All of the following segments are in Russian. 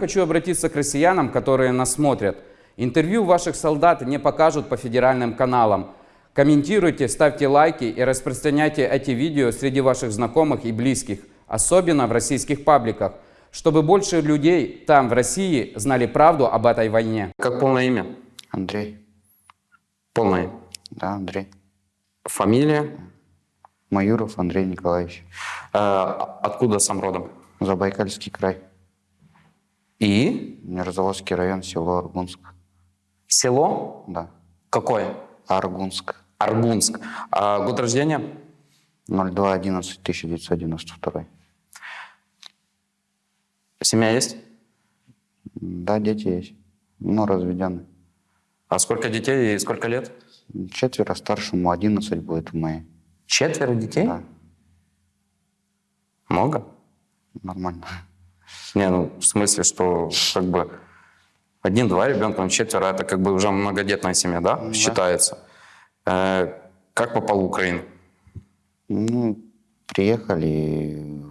Хочу обратиться к россиянам, которые нас смотрят. Интервью ваших солдат не покажут по федеральным каналам. Комментируйте, ставьте лайки и распространяйте эти видео среди ваших знакомых и близких, особенно в российских пабликах, чтобы больше людей там, в России, знали правду об этой войне. Как полное имя? Андрей. Полное. Да, Андрей. Фамилия? Маюров Андрей Николаевич. Э, откуда сам родом? Забайкальский край. И? Мирзаводский район, село Аргунск. Село? Да. Какое? Аргунск. Аргунск. А год рождения? 02.11.1992. Семья есть? Да, дети есть. Но разведены. А сколько детей и сколько лет? Четверо, старшему 11 будет в мае. Четверо детей? Да, Много? нормально. Не, ну, в смысле, что как бы один-два ребенка, ну, четверо, это как бы уже многодетная семья, да, Да. считается. Э, как попал в Украину? Ну, приехали,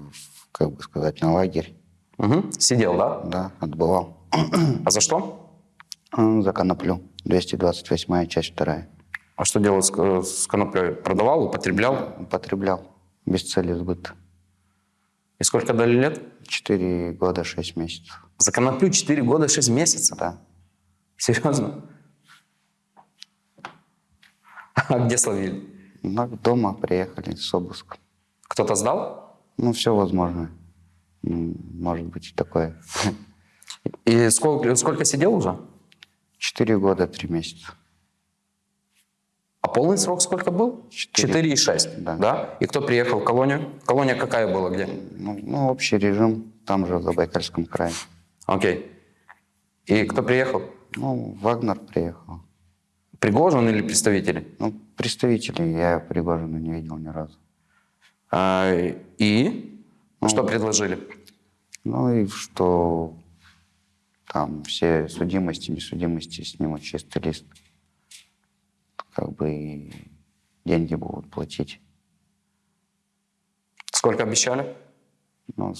как бы сказать, на лагерь. Мгм. Сидел, да? Да, отбывал. А за что? За коноплю. 228 часть вторая. А что делал с, э, с коноплей? Продавал, употреблял? Употреблял. Без цели сбыта. И сколько дали лет? Четыре года, шесть месяцев. За коноплю 4 года 6 месяцев? Да. Серьезно? А где словили? Ну, дома приехали с обыском. Кто-то сдал? Ну, все возможно. М, Может быть и такое. И сколько, сколько сидел уже? Четыре года, три месяца. А полный срок сколько был? Четыре. Четыре и шесть, Да. И кто приехал в колонию? Колония какая была, где? Ну, ну, общий режим там же, в Забайкальском крае. Окей. И кто приехал? Ну, Вагнер приехал. Пригожин или представители? Ну, представителей я Пригожина не видел ни разу. А, и что предложили? Ну и что там все судимости, несудимости снимут чистый лист. Как бы и деньги будут платить. Сколько обещали? Ну,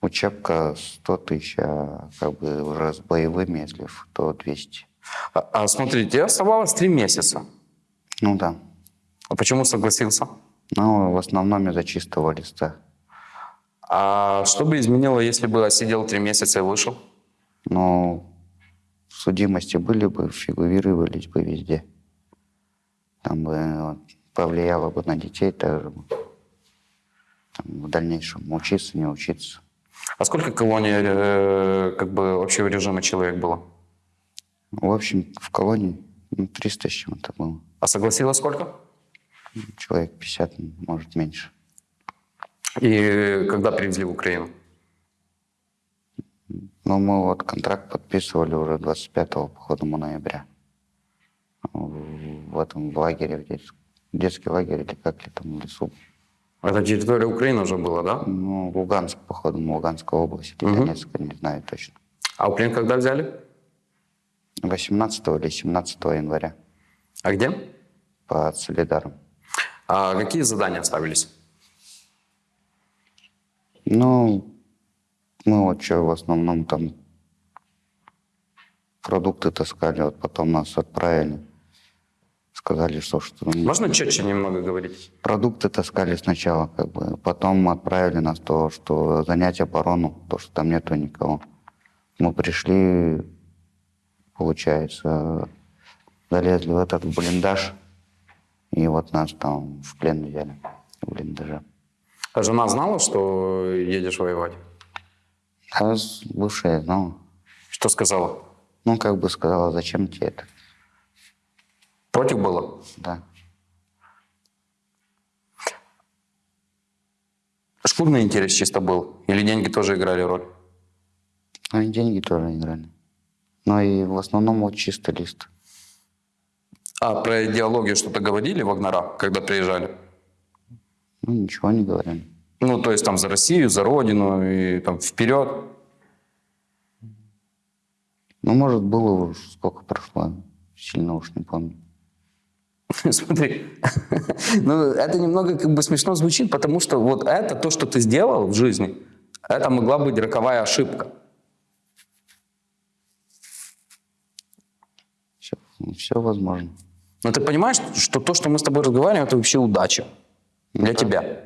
учебка 100 тысяч, а как бы уже с боевыми, если то 200. А, а смотрите, оставалось три месяца. Ну да. А почему согласился? Ну, в основном из-за чистого листа. А что бы изменило, если бы сидел три месяца и вышел? Но судимости были бы, фигурировались бы везде. Там бы вот, повлияло бы на детей тоже. Там, в дальнейшем учиться, не учиться. А сколько колоний э, как бы общего режима человек было? В общем, в колонии ну, 300 с чем-то было. А согласилось сколько? Человек 50, может, меньше. И когда привезли в Украину? Но мы вот контракт подписывали уже 25 походу ноября. В этом лагере, в детс- детский лагерь или как ли там в лесу. Это территория Украины уже была, да? Ну, Луганск, походу, Луганская область, или Мгм. Донецк, не знаю точно. А плен когда взяли? 18 или 17 января А где? под Солидаром. А какие задания ставились? Ну, мы вот что, в основном там продукты таскали, вот потом нас отправили. Сказали, что, что Можно четче немного говорить? продукты таскали сначала, как бы, потом отправили нас то, что занять оборону, то, что там нету никого. Мы пришли, получается, залезли в этот блиндаж, и вот нас там в плен взяли в блиндаже. А жена знала, что едешь воевать? А с- бывшая знала. Что сказала? Ну, как бы сказала, зачем тебе это? Против было? Да. Шкурный интерес чисто был? Или деньги тоже играли роль? Ну, и деньги тоже играли. Но и в основном вот чисто лист. А про идеологию что-то говорили Вагнера, когда приезжали? Ну, ничего не говорили. Ну, то есть там за Россию, за Родину и там вперед. Ну, может, было уж сколько прошло. Сильно уж не помню. Смотри, ну это немного как бы смешно звучит, потому что вот это, то, что ты сделал в жизни, это могла быть роковая ошибка. Все, все возможно. Но ты понимаешь, что то, что мы с тобой разговариваем, это вообще удача. Ну для да. тебя,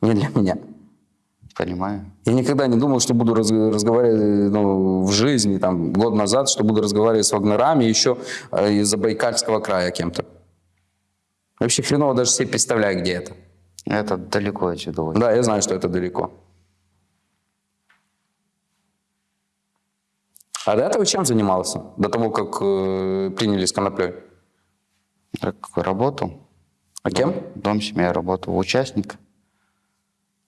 не для меня. Понимаю. Я никогда не думал, что буду раз, разговаривать э, ну, в жизни, там, год назад, что буду разговаривать с вагнерами, еще э, из-за Байкальского края кем-то. Вообще хреново даже себе представляю, где это. Это далеко отсюда. Да, я знаю, что это далеко. А до этого чем занимался? До того, как э, приняли с коноплей? Так, работал. А кем? Дом, семья работал. Участник.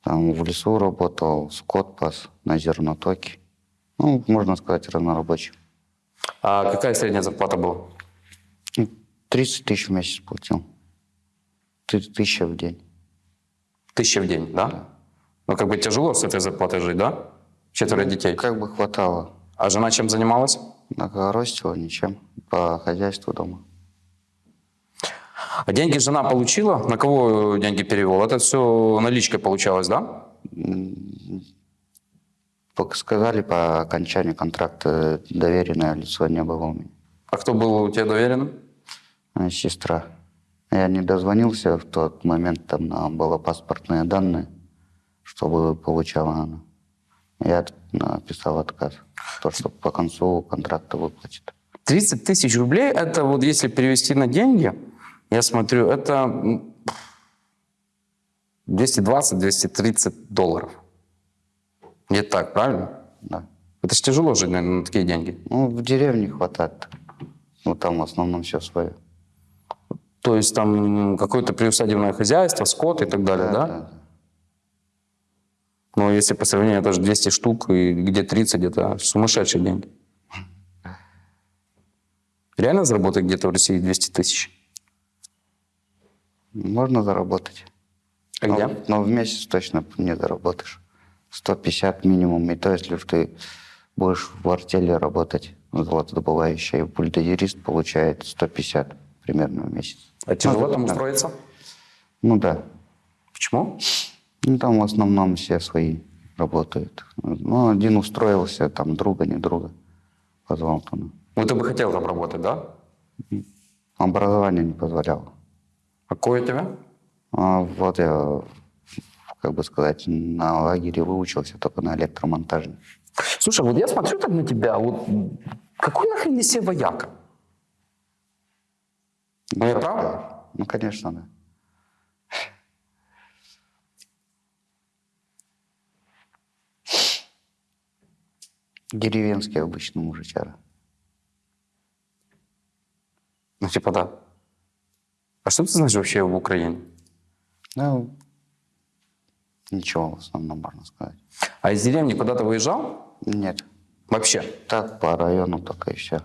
Там в лесу работал, скот пас на зернотоке. Ну, можно сказать, разнорабочий. А какая средняя зарплата была? Ну, 30 тысяч в месяц платил. Ты- Тысяча в день. Тысяча в день, да? Ну, как бы тяжело с этой зарплатой жить, да? Четверо детей. Как бы хватало. А жена чем занималась? Ростила ничем. По хозяйству дома. А деньги жена получила? На кого деньги перевел? Это все наличкой получалось, да? Сказали, по окончанию контракта доверенное лицо не было у меня. А кто был у тебя доверенным? А, Сестра. Я не дозвонился в тот момент, там нам было паспортные данные, чтобы получала она. Я написал отказ, то, что по концу контракта выплатит. 30 тысяч рублей, это вот если перевести на деньги, я смотрю, это м, 220-230 долларов. Не так, правильно? Да. Это же тяжело жить, наверное, на такие деньги. Ну, в деревне хватает. Ну, там в основном все свое. То есть там какое-то приусадебное хозяйство, скот и так далее, да? Но если по сравнению, тоже 200 штук, и где 30, это сумасшедшие деньги. Реально заработать где-то в России 200 тысяч? Можно заработать. А но, где? но в месяц точно не заработаешь. 150 минимум. И то, если ты будешь в артели работать, золотодобывающий, бульдозерист получает 150 примерно в месяц. А тяжело Ну, там да. устроиться? Ну да. Почему? Ну, там в основном все свои работают. Ну, один устроился, там друга, не друга позвал туда. Ну, ты бы хотел там работать, да? Образование не позволяло. А какое у тебя? А вот я, как бы сказать, на лагере выучился только на электромонтаже. Слушай, вот я смотрю так на тебя, вот какой нахрен из себя вояка? Ну, я прав? Ну, конечно, да. Деревенский обычно мужичара. Ну, типа, да. А что ты знаешь вообще в Украине? Ну, ничего в основном можно сказать. А из деревни куда-то выезжал? Нет, Вообще? так по району только и все.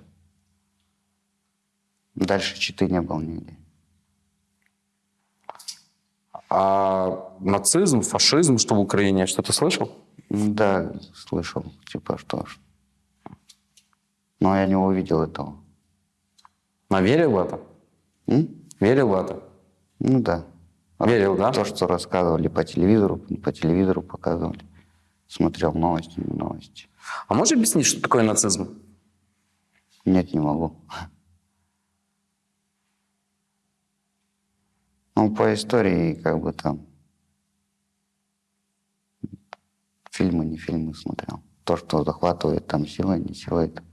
Дальше Читы не был нигде. А нацизм, фашизм, что в Украине, что-то слышал? Да, слышал, типа что ж. Но я не увидел этого. Но верил в это? М? Верил в это? Ну да. Верил, да? То, что рассказывали по телевизору, по телевизору показывали. Смотрел новости, новости. А можешь объяснить, что такое нацизм? Нет, не могу. Ну, по истории, как бы там... Фильмы, не фильмы смотрел. То, что захватывает там силой, не силой. там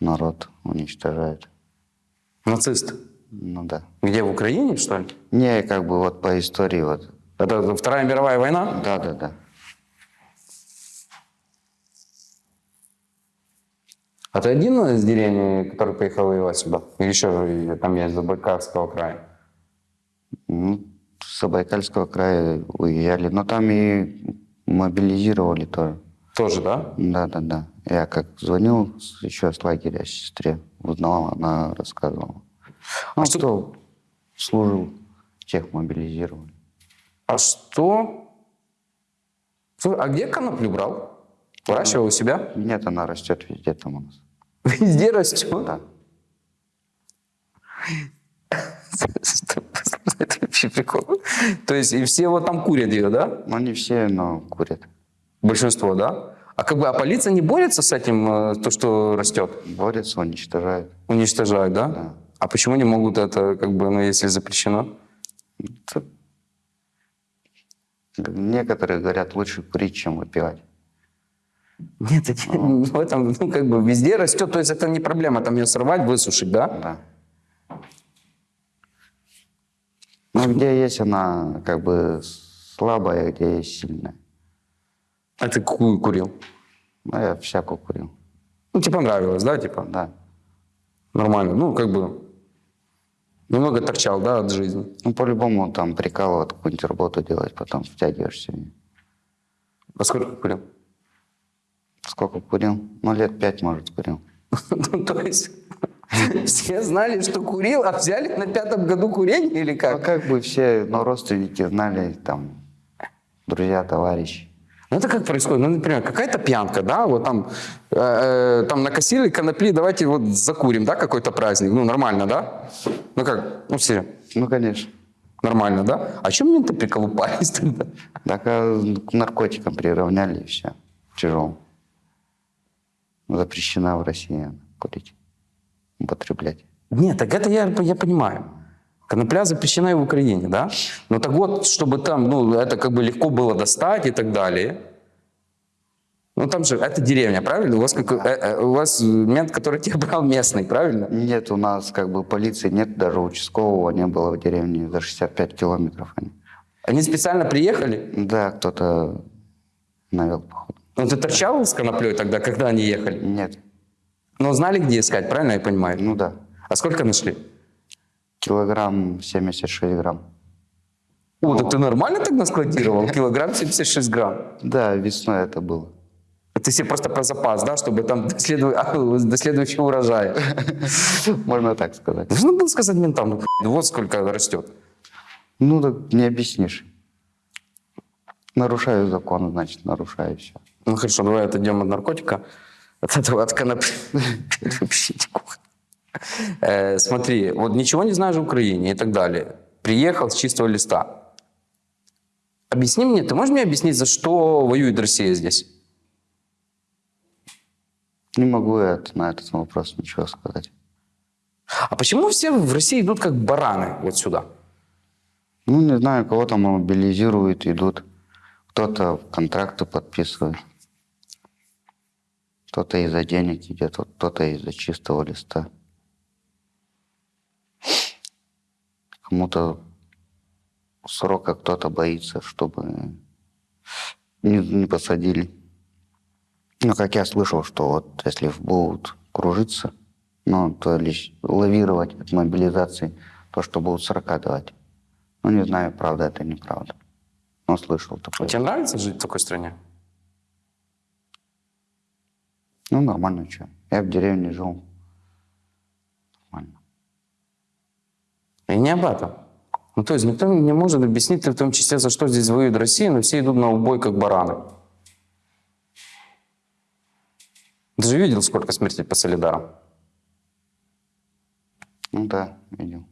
народ уничтожает. Нацисты. Ну да. Где, в Украине, что ли? Не, как бы вот по истории вот. Это Вторая мировая война? Да, да, да. А ты один из деревни, который поехал воевать сюда? Или еще там есть Забайкальского края? Ну, с Забайкальского края уезжали. Но там и мобилизировали тоже. Тоже, да? Да, да, да. Я как звонил еще с лагеря сестре, узнала, она рассказывала. Ну, А что- кто служил, тех мобилизировали. А что? А где коноплю брал? Выращивал у себя? Нет, она растет везде там у нас. Везде растет. Да. Это вообще прикол. То есть и все вот там курят ее, да? Ну, не все, но курят. Большинство, да? А как бы, а полиция не борется с этим, э, то, что растет? Борются, уничтожают. Уничтожают, да? Да. А почему не могут это, как бы, ну, если запрещено? Тут Некоторые говорят, лучше курить, чем выпивать. Нет, это, в этом, ну, как бы, везде растет, то есть это не проблема, там ее сорвать, высушить, да? Да. Но где есть она как бы слабая, где есть сильная. А ты какую курил? Ну, я всякую курил. Ну, тебе понравилось, да, типа? Да. Нормально, ну, как бы, немного торчал, да, от жизни. Ну, по-любому там прикалывать, какую-нибудь работу делать, потом втягиваешься. А сколько курил? Сколько курил? Ну, лет пять, может, курил. Ну, то есть, все знали, что курил, а взяли на пятом году курение или Ну, как? как бы все, ну, родственники знали, там, друзья, товарищи. Ну, это как происходит? Ну, например, какая-то пьянка, да, вот там, э, э, там накосили конопли, давайте вот закурим, да, какой-то праздник, ну, нормально, да? Ну, как, ну, все, Ну, конечно. нормально, да? А чем менты приколупались тогда? Так а к наркотикам приравняли и все. Тяжело. Запрещена в России курить, употреблять. Нет, так это я, я понимаю. Конопля запрещена и в Украине, да? Но так вот, чтобы там, ну, это как бы легко было достать и так далее. Ну, там же, это деревня, правильно? У вас, как, э, э, у вас мент, который тебя брал местный, правильно? Нет, у нас как бы полиции нет, даже участкового не было в деревне за 65 километров. Они. Они специально приехали? Да, кто-то навел походу. Ну, ты торчал с коноплей тогда, когда они ехали? Нет, Но знали, где искать, правильно я понимаю? ну да. А сколько нашли? Килограмм 76 грамм. О, так ты нормально тогда складировал? Килограмм 76 грамм. Да, весной это было. Ты себе просто про запас, да, чтобы там до, следу- а, до следующего урожая. Можно так сказать. Нужно было сказать ментам, ну, ну, вот сколько растет. Ну, так не объяснишь. Нарушаю закон, значит, нарушаю все. Ну хорошо, давай отойдем от наркотика, от этого, от конопли. Смотри, вот ничего не знаешь о Украине и так далее. Приехал с чистого листа. Объясни мне, ты можешь мне объяснить, за что воюет Россия здесь? Не могу я на этот вопрос ничего сказать. А почему все в России идут как бараны вот сюда? Ну, не знаю, кого-то мобилизируют, идут. Кто-то контракты подписывает. Кто-то из-за денег идет, вот кто-то из-за чистого листа. Кому-то срока кто-то боится, чтобы не, не посадили. Ну, как я слышал, что вот если будут кружиться, ну, то лишь лавировать от мобилизации, то, что будут 40 давать. Ну, не знаю, правда это неправда. Но слышал такое. Тебе нравится жить в такой стране? Ну, нормально, что. Я в деревне жил. Нормально. И не об этом. Ну, то есть никто не может объяснить, в том числе, за что здесь воюет Россия, но все идут на убой, как бараны. Ты же видел, сколько смертей по Солидарам? Ну да, видел.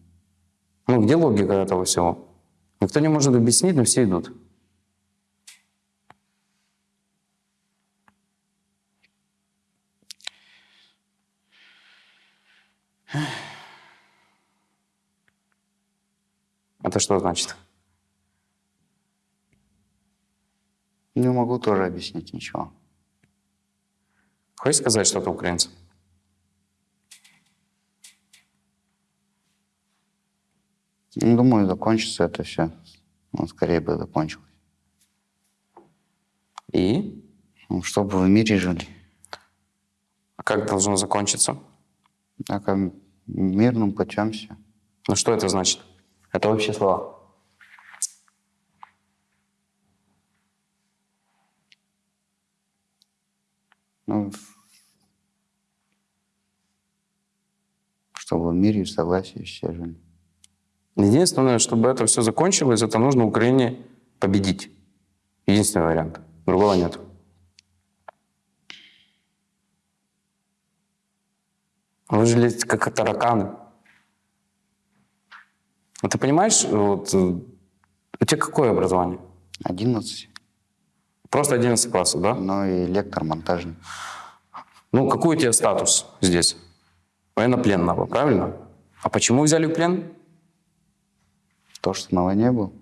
Ну, где логика этого всего? Никто не может объяснить, но все идут. Это что значит? Не могу тоже объяснить ничего. Хочешь сказать что-то украинцам? Ну, думаю, закончится это все. Ну, скорее бы закончилось. И? Ну, чтобы в мире жили. А как должно закончиться? Так, а мирным путем все. Ну что это значит? Это общие слова. Ну, чтобы в мире и в согласии все жили. Единственное, чтобы это все закончилось, это нужно Украине победить. Единственный вариант. Другого нет. Вы же как тараканы. А ты понимаешь, вот, э, у тебя какое образование? 11. Просто 11 классов, да? Ну и лектор, монтажник. Ну, какой у тебя статус здесь? Военнопленного, правильно? А почему взяли в плен? То, что на войне был.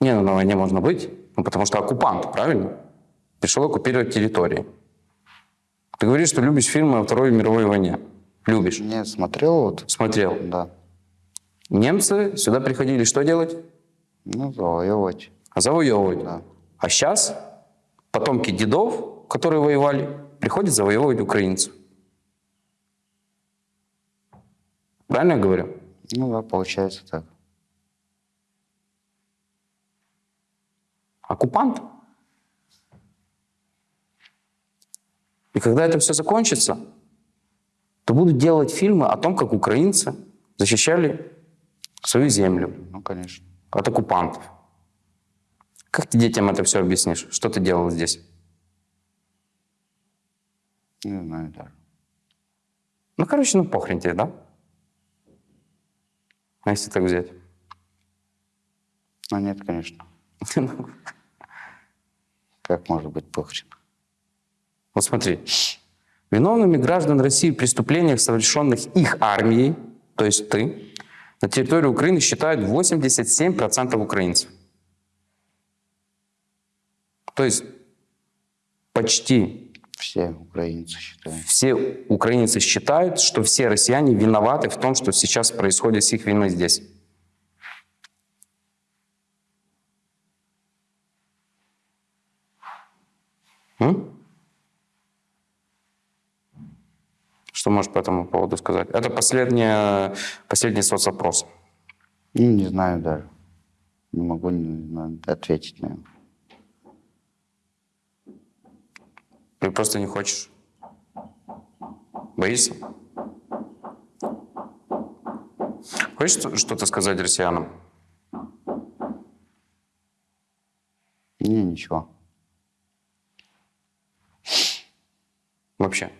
Не, ну, на войне можно быть, ну, потому что оккупант, правильно? Пришел оккупировать территории. Ты говоришь, что любишь фильмы о Второй мировой войне. Любишь. Не смотрел вот. Смотрел. Да. Немцы сюда приходили что делать? Ну, завоевывать. Завоевывать. Да. А сейчас потомки дедов, которые воевали, приходят завоевывать украинцев. Правильно я говорю? Ну да, получается так. Оккупант. И когда это все закончится, то будут делать фильмы о том, как украинцы защищали свою землю Ну, конечно. от оккупантов. Как ты детям это все объяснишь? Что ты делал здесь? Не знаю даже. Ну, короче, ну похрен тебе, да? А если так взять? Ну, нет, конечно. Как может быть похрен? Вот смотри. Виновными граждан России в преступлениях, совершенных их армией, то есть ты, на территории Украины считают 87% украинцев. То есть почти Все украинцы считают. все украинцы считают, что все россияне виноваты в том, что сейчас происходит с их виной здесь. М? Что можешь по этому поводу сказать? Это последний, последний соцопрос. Ну, не знаю даже. Не могу не знаю, ответить на него. Ты просто не хочешь? Боишься? Хочешь что-то сказать россиянам? Не, ничего. Вообще?